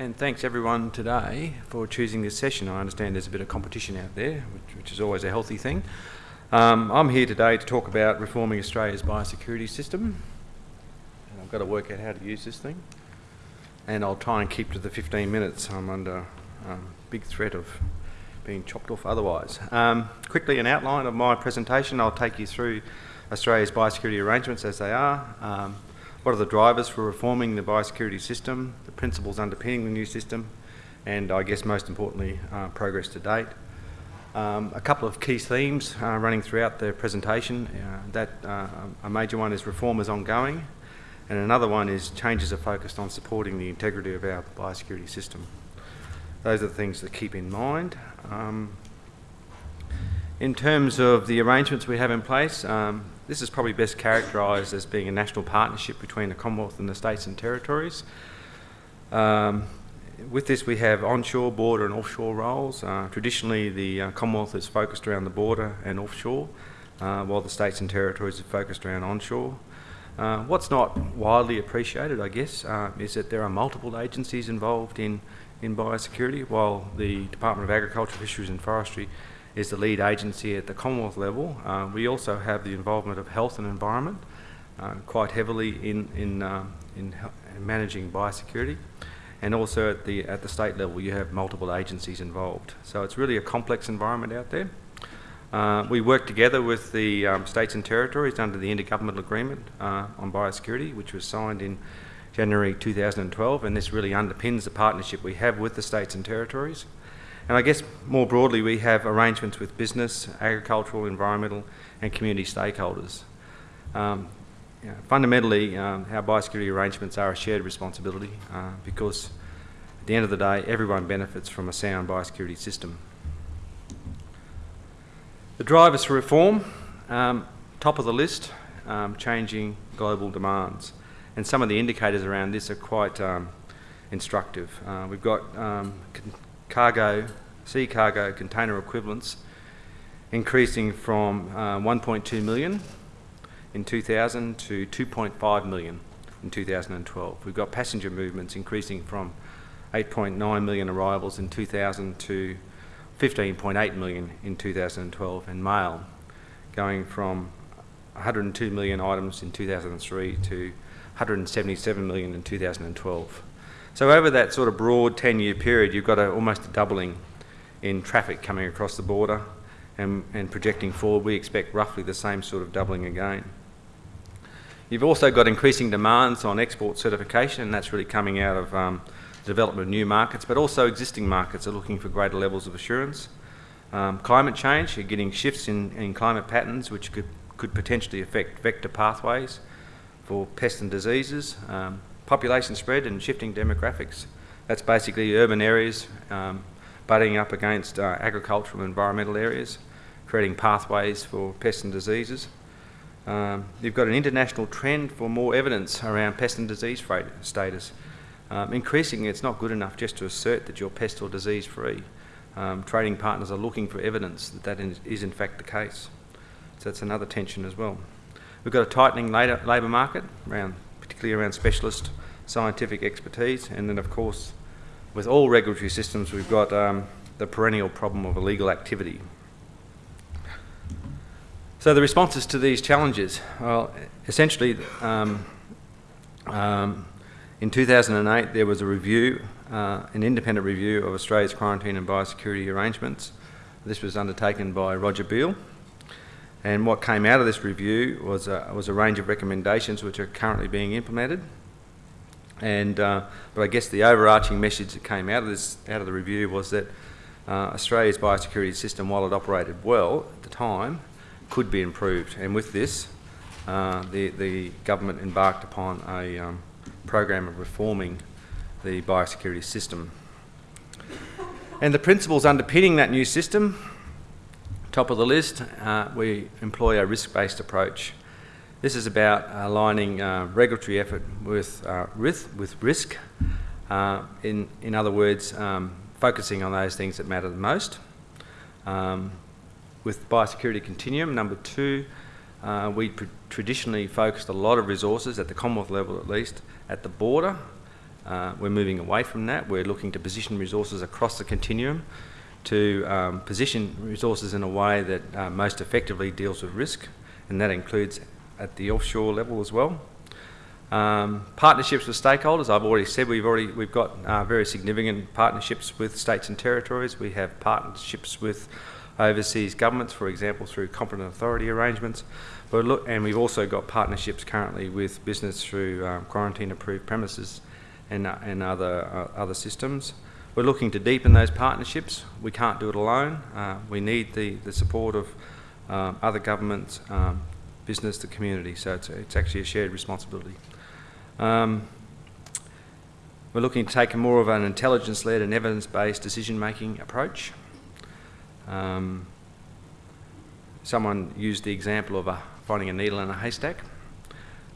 and thanks everyone today for choosing this session. I understand there's a bit of competition out there, which, which is always a healthy thing. Um, I'm here today to talk about reforming Australia's biosecurity system. And I've got to work out how to use this thing. And I'll try and keep to the 15 minutes. I'm under um, big threat of being chopped off otherwise. Um, quickly, an outline of my presentation. I'll take you through Australia's biosecurity arrangements as they are. Um, what are the drivers for reforming the biosecurity system, the principles underpinning the new system, and I guess most importantly, uh, progress to date. Um, a couple of key themes uh, running throughout the presentation. Uh, that uh, a major one is reform is ongoing, and another one is changes are focused on supporting the integrity of our biosecurity system. Those are the things to keep in mind. Um, in terms of the arrangements we have in place, um, this is probably best characterised as being a national partnership between the Commonwealth and the states and territories. Um, with this, we have onshore, border, and offshore roles. Uh, traditionally, the uh, Commonwealth is focused around the border and offshore, uh, while the states and territories are focused around onshore. Uh, what's not widely appreciated, I guess, uh, is that there are multiple agencies involved in, in biosecurity, while the Department of Agriculture, Fisheries and Forestry is the lead agency at the Commonwealth level. Uh, we also have the involvement of health and environment quite heavily in, in, in managing biosecurity and also at the at the state level you have multiple agencies involved. So it's really a complex environment out there. Uh, we work together with the um, states and territories under the Intergovernmental Agreement uh, on Biosecurity, which was signed in January 2012, and this really underpins the partnership we have with the states and territories. And I guess more broadly, we have arrangements with business, agricultural, environmental, and community stakeholders. Um, you know, fundamentally, um, our biosecurity arrangements are a shared responsibility uh, because at the end of the day, everyone benefits from a sound biosecurity system. The drivers for reform, um, top of the list, um, changing global demands. And some of the indicators around this are quite um, instructive. Uh, we've got um, cargo, sea cargo container equivalents increasing from uh, 1.2 million in 2000 to 2.5 million in 2012. We've got passenger movements increasing from 8.9 million arrivals in 2000 to 15.8 million in 2012 and mail going from 102 million items in 2003 to 177 million in 2012. So over that sort of broad 10-year period, you've got a, almost a doubling in traffic coming across the border and, and projecting forward, we expect roughly the same sort of doubling again. You've also got increasing demands on export certification, and that's really coming out of um, the development of new markets, but also existing markets are looking for greater levels of assurance. Um, climate change, you're getting shifts in, in climate patterns which could, could potentially affect vector pathways for pests and diseases, um, population spread and shifting demographics. That's basically urban areas um, butting up against uh, agricultural and environmental areas, creating pathways for pests and diseases. Um, you've got an international trend for more evidence around pest and disease status. Um, increasingly, it's not good enough just to assert that you're pest or disease free. Um, trading partners are looking for evidence that that is in fact the case. So that's another tension as well. We've got a tightening labour market, around, particularly around specialist scientific expertise, and then of course, with all regulatory systems, we've got um, the perennial problem of illegal activity. So the responses to these challenges, well, essentially, um, um, in 2008 there was a review, uh, an independent review of Australia's quarantine and biosecurity arrangements. This was undertaken by Roger Beale. And what came out of this review was a, was a range of recommendations which are currently being implemented. And, uh, but I guess the overarching message that came out of, this, out of the review was that uh, Australia's biosecurity system, while it operated well at the time, could be improved. And with this, uh, the, the government embarked upon a um, program of reforming the biosecurity system. And the principles underpinning that new system, top of the list, uh, we employ a risk-based approach. This is about aligning uh, regulatory effort with, uh, with, with risk. Uh, in, in other words, um, focusing on those things that matter the most. Um, with biosecurity continuum. Number two, uh, we traditionally focused a lot of resources, at the Commonwealth level at least, at the border Uh, we're moving away from that. We're looking to position resources across the continuum to um, position resources in a way that uh, most effectively deals with risk, and that includes at the offshore level as well. Um, partnerships with stakeholders, I've already said we've already we've got uh, very significant partnerships with states and territories. We have partnerships with overseas governments, for example, through competent authority arrangements. But look, and we've also got partnerships currently with business through um, quarantine-approved premises and, uh, and other uh, other systems. We're looking to deepen those partnerships. We can't do it alone. Uh, we need the, the support of um, other governments, um, business, the community. So it's, it's actually a shared responsibility. Um, we're looking to take a more of an intelligence-led and evidence-based decision-making approach. Um, someone used the example of a, finding a needle in a haystack.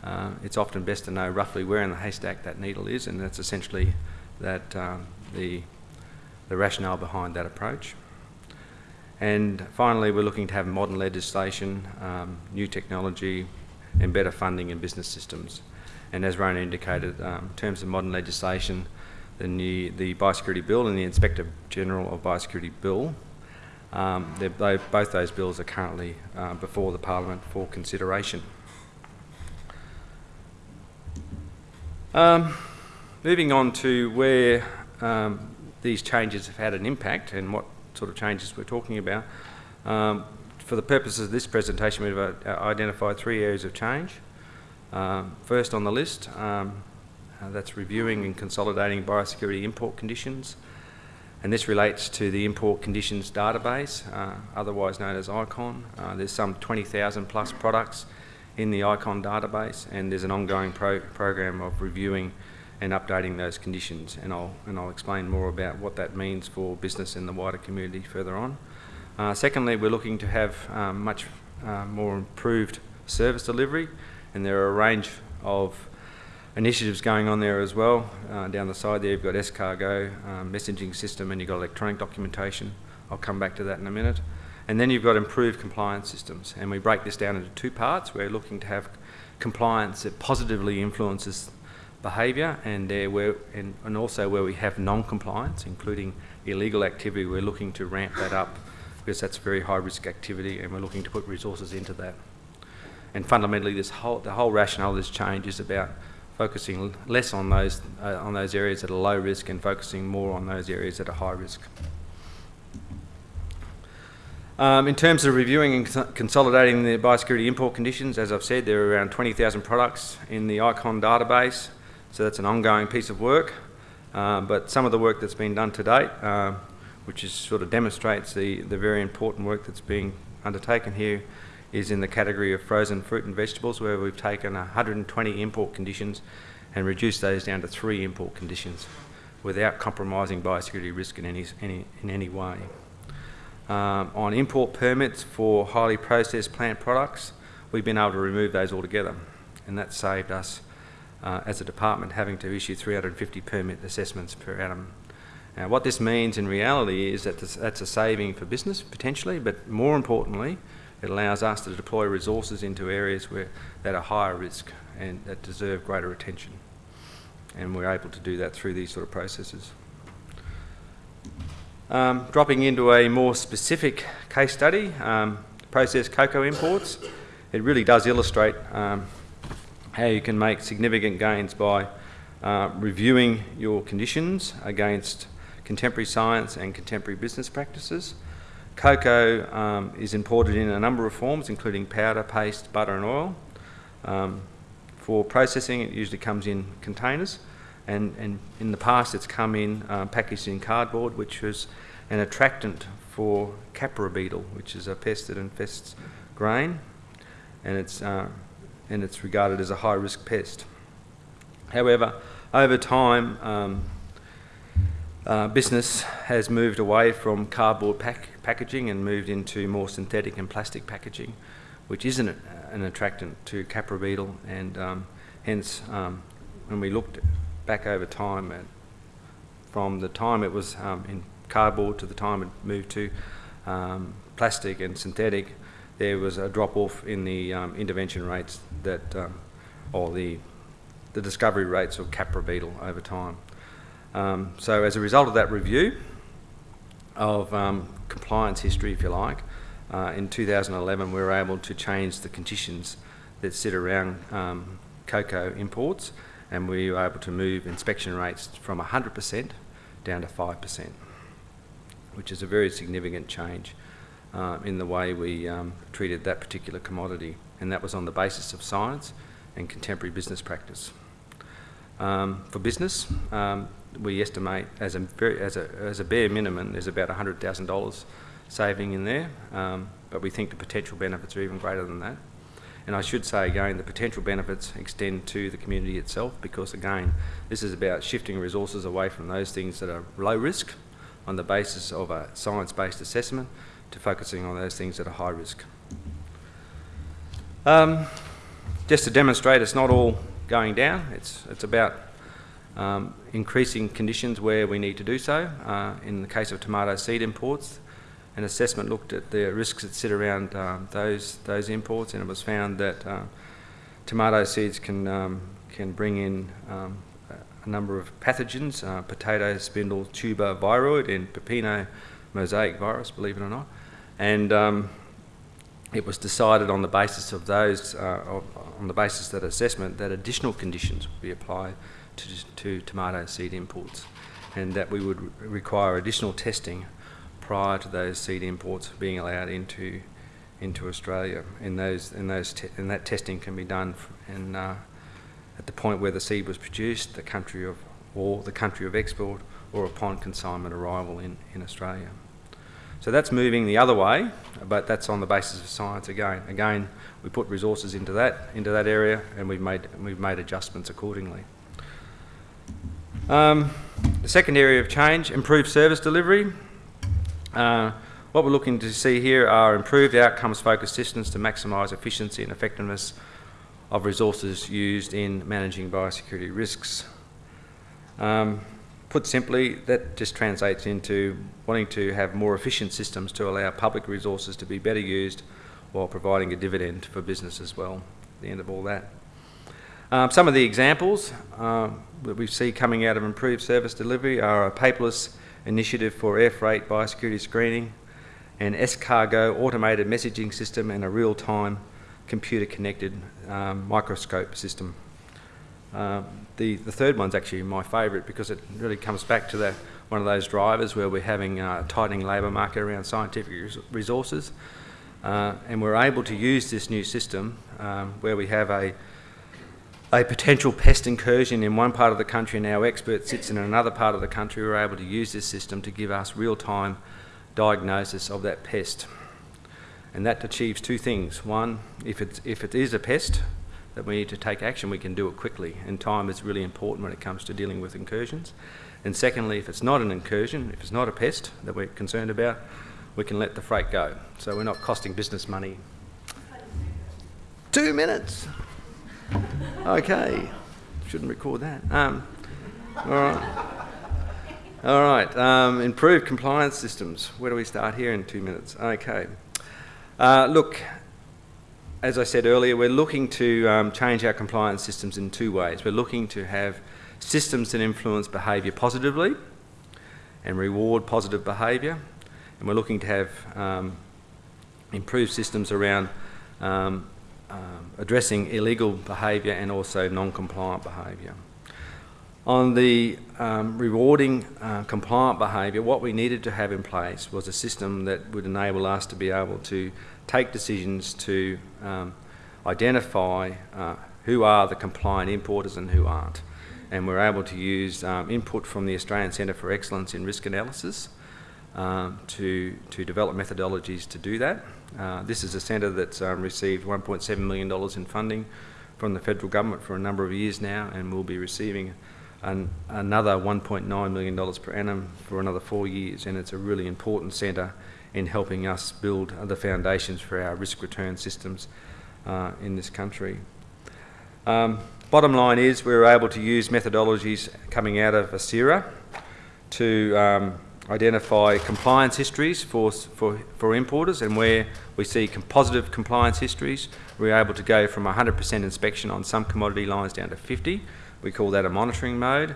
Uh, it's often best to know roughly where in the haystack that needle is, and that's essentially that um, the, the rationale behind that approach. And finally, we're looking to have modern legislation, um, new technology, and better funding and business systems. And as Rona indicated, um, in terms of modern legislation, the, new, the Biosecurity Bill and the Inspector General of Biosecurity Bill, um, they, both those bills are currently uh, before the Parliament for consideration. Um, moving on to where um, these changes have had an impact and what sort of changes we're talking about. Um, for the purposes of this presentation, we've uh, identified three areas of change. Um, first on the list, um, uh, that's reviewing and consolidating biosecurity import conditions. And this relates to the import conditions database, uh, otherwise known as ICON. Uh, there's some 20,000 plus products in the ICON database, and there's an ongoing pro program of reviewing and updating those conditions. And I'll, and I'll explain more about what that means for business and the wider community further on. Uh, secondly, we're looking to have um, much uh, more improved service delivery and there are a range of initiatives going on there as well. Uh, down the side there you've got Escargot um, messaging system and you've got electronic documentation. I'll come back to that in a minute. And then you've got improved compliance systems and we break this down into two parts. We're looking to have compliance that positively influences behaviour and, where, and, and also where we have non-compliance, including illegal activity, we're looking to ramp that up because that's very high risk activity and we're looking to put resources into that. And fundamentally, this whole, the whole rationale of this change is about focusing less on those, uh, on those areas that are low risk and focusing more on those areas that are high risk. Um, in terms of reviewing and consolidating the biosecurity import conditions, as I've said, there are around 20,000 products in the ICON database, so that's an ongoing piece of work. Um, but some of the work that's been done to date, uh, which is, sort of demonstrates the, the very important work that's being undertaken here, is in the category of frozen fruit and vegetables where we've taken 120 import conditions and reduced those down to three import conditions without compromising biosecurity risk in any, any, in any way. Um, on import permits for highly processed plant products, we've been able to remove those altogether and that saved us uh, as a department having to issue 350 permit assessments per annum. Now what this means in reality is that this, that's a saving for business potentially, but more importantly, it allows us to deploy resources into areas where, that are higher risk and that deserve greater attention. And we're able to do that through these sort of processes. Um, dropping into a more specific case study, um, processed cocoa imports, it really does illustrate um, how you can make significant gains by uh, reviewing your conditions against contemporary science and contemporary business practices. Cocoa um, is imported in a number of forms, including powder, paste, butter and oil. Um, for processing, it usually comes in containers, and, and in the past it's come in uh, packaged in cardboard, which was an attractant for khapra beetle, which is a pest that infests grain, and it's, uh, and it's regarded as a high-risk pest. However, over time, um, uh, business has moved away from cardboard pack packaging and moved into more synthetic and plastic packaging, which isn't an attractant to khapra beetle, and um, hence, um, when we looked back over time, at, from the time it was um, in cardboard to the time it moved to um, plastic and synthetic, there was a drop off in the um, intervention rates that, um, or the the discovery rates of khapra beetle over time. Um, so as a result of that review of um, compliance history, if you like, uh, in 2011 we were able to change the conditions that sit around um, cocoa imports and we were able to move inspection rates from 100% down to 5%, which is a very significant change uh, in the way we um, treated that particular commodity and that was on the basis of science and contemporary business practice. Um, for business, um, we estimate as a, very, as, a, as a bare minimum there's about $100,000 saving in there, um, but we think the potential benefits are even greater than that. And I should say again, the potential benefits extend to the community itself because again, this is about shifting resources away from those things that are low risk on the basis of a science-based assessment to focusing on those things that are high risk. Um, just to demonstrate it's not all going down, it's, it's about um, increasing conditions where we need to do so. Uh, in the case of tomato seed imports, an assessment looked at the risks that sit around um, those those imports, and it was found that uh, tomato seeds can um, can bring in um, a number of pathogens: uh, potato spindle tuber viroid and pepino mosaic virus, believe it or not, and um, it was decided on the basis of those, uh, on the basis of that assessment, that additional conditions would be applied to, to tomato seed imports, and that we would require additional testing prior to those seed imports being allowed into into Australia. And those and those and that testing can be done in, uh, at the point where the seed was produced, the country of or the country of export, or upon consignment arrival in, in Australia. So that's moving the other way, but that's on the basis of science again. Again, we put resources into that into that area, and we've made we've made adjustments accordingly. Um, the second area of change: improved service delivery. Uh, what we're looking to see here are improved outcomes-focused systems to maximise efficiency and effectiveness of resources used in managing biosecurity risks. Um, put simply, that just translates into wanting to have more efficient systems to allow public resources to be better used while providing a dividend for business as well the end of all that. Um, some of the examples uh, that we see coming out of improved service delivery are a paperless initiative for air freight biosecurity screening, an S-Cargo automated messaging system, and a real-time computer-connected um, microscope system. Uh, the, the third one's actually my favourite because it really comes back to that one of those drivers where we're having a tightening labour market around scientific res resources. Uh, and we're able to use this new system um, where we have a a potential pest incursion in one part of the country and our expert sits in another part of the country, we're able to use this system to give us real-time diagnosis of that pest. And that achieves two things. One, if, it's, if it is a pest that we need to take action, we can do it quickly. And time is really important when it comes to dealing with incursions. And secondly, if it's not an incursion, if it's not a pest that we're concerned about, we can let the freight go. So we're not costing business money. Two minutes. Okay, shouldn't record that. Um, all right. All right, um, improved compliance systems. Where do we start here in two minutes? Okay. Uh, look, as I said earlier, we're looking to um, change our compliance systems in two ways. We're looking to have systems that influence behaviour positively and reward positive behaviour. And we're looking to have um, improved systems around um, um, addressing illegal behaviour and also non-compliant behaviour. On the um, rewarding uh, compliant behaviour, what we needed to have in place was a system that would enable us to be able to take decisions to um, identify uh, who are the compliant importers and who aren't. And we're able to use um, input from the Australian Centre for Excellence in Risk Analysis um, to, to develop methodologies to do that. Uh, this is a centre that's um, received $1.7 million in funding from the federal government for a number of years now and will be receiving an, another $1.9 million per annum for another four years and it's a really important centre in helping us build the foundations for our risk return systems uh, in this country. Um, bottom line is we were able to use methodologies coming out of ACERA to um, identify compliance histories for, for, for importers and where we see positive compliance histories, we're able to go from 100% inspection on some commodity lines down to 50. We call that a monitoring mode.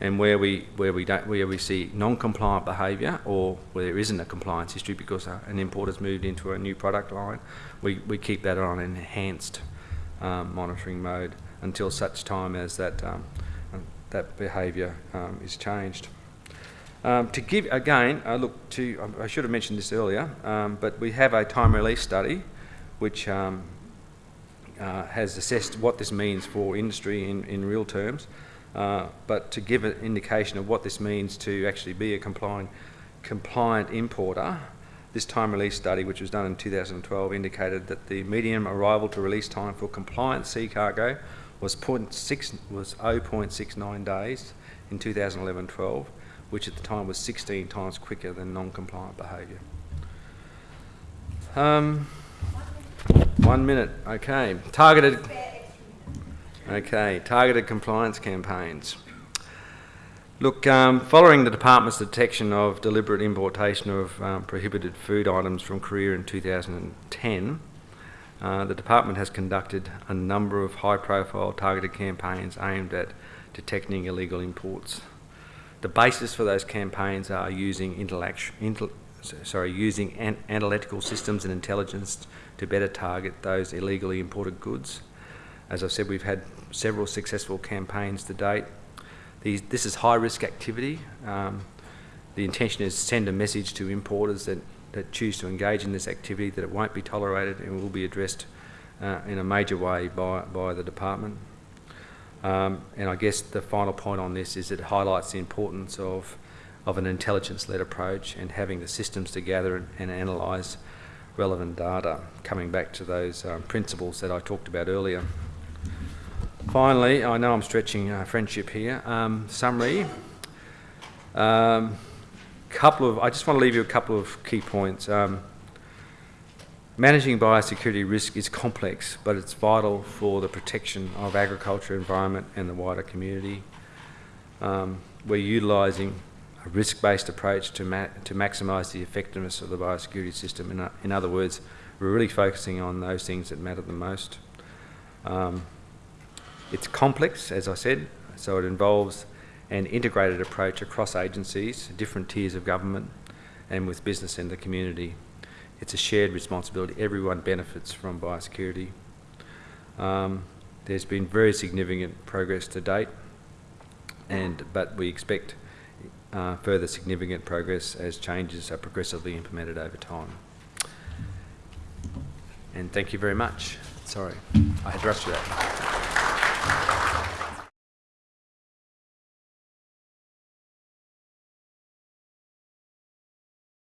And where we, where we, don't, where we see non-compliant behaviour or where there isn't a compliance history because uh, an importer's moved into a new product line, we, we keep that on an enhanced um, monitoring mode until such time as that, um, that behaviour um, is changed. Um, to give, again, I look to, I should have mentioned this earlier, um, but we have a time release study which um, uh, has assessed what this means for industry in, in real terms, uh, but to give an indication of what this means to actually be a compliant, compliant importer, this time release study, which was done in 2012, indicated that the median arrival to release time for compliant sea cargo was, 0.6, was 0.69 days in 2011-12, which at the time was 16 times quicker than non-compliant behaviour. Um, one minute, okay. Targeted, okay, targeted compliance campaigns. Look, um, following the Department's detection of deliberate importation of um, prohibited food items from Korea in 2010, uh, the Department has conducted a number of high-profile targeted campaigns aimed at detecting illegal imports. The basis for those campaigns are using intel sorry, using an analytical systems and intelligence to better target those illegally imported goods. As I said, we've had several successful campaigns to date. These, this is high-risk activity. Um, the intention is to send a message to importers that, that choose to engage in this activity that it won't be tolerated and will be addressed uh, in a major way by, by the department. Um, and I guess the final point on this is it highlights the importance of, of an intelligence-led approach and having the systems to gather and, and analyse relevant data, coming back to those um, principles that I talked about earlier. Finally, I know I'm stretching uh, friendship here. Um, summary. Um, couple of, I just want to leave you a couple of key points. Um, Managing biosecurity risk is complex, but it's vital for the protection of agriculture, environment and the wider community. Um, we're utilising a risk-based approach to, ma to maximise the effectiveness of the biosecurity system. In, in, other words, we're really focusing on those things that matter the most. Um, it's complex, as I said, so it involves an integrated approach across agencies, different tiers of government and with business and the community it's a shared responsibility. Everyone benefits from biosecurity. Um, there's been very significant progress to date, and but we expect uh, further significant progress as changes are progressively implemented over time. And thank you very much. Sorry, I had rushed you that.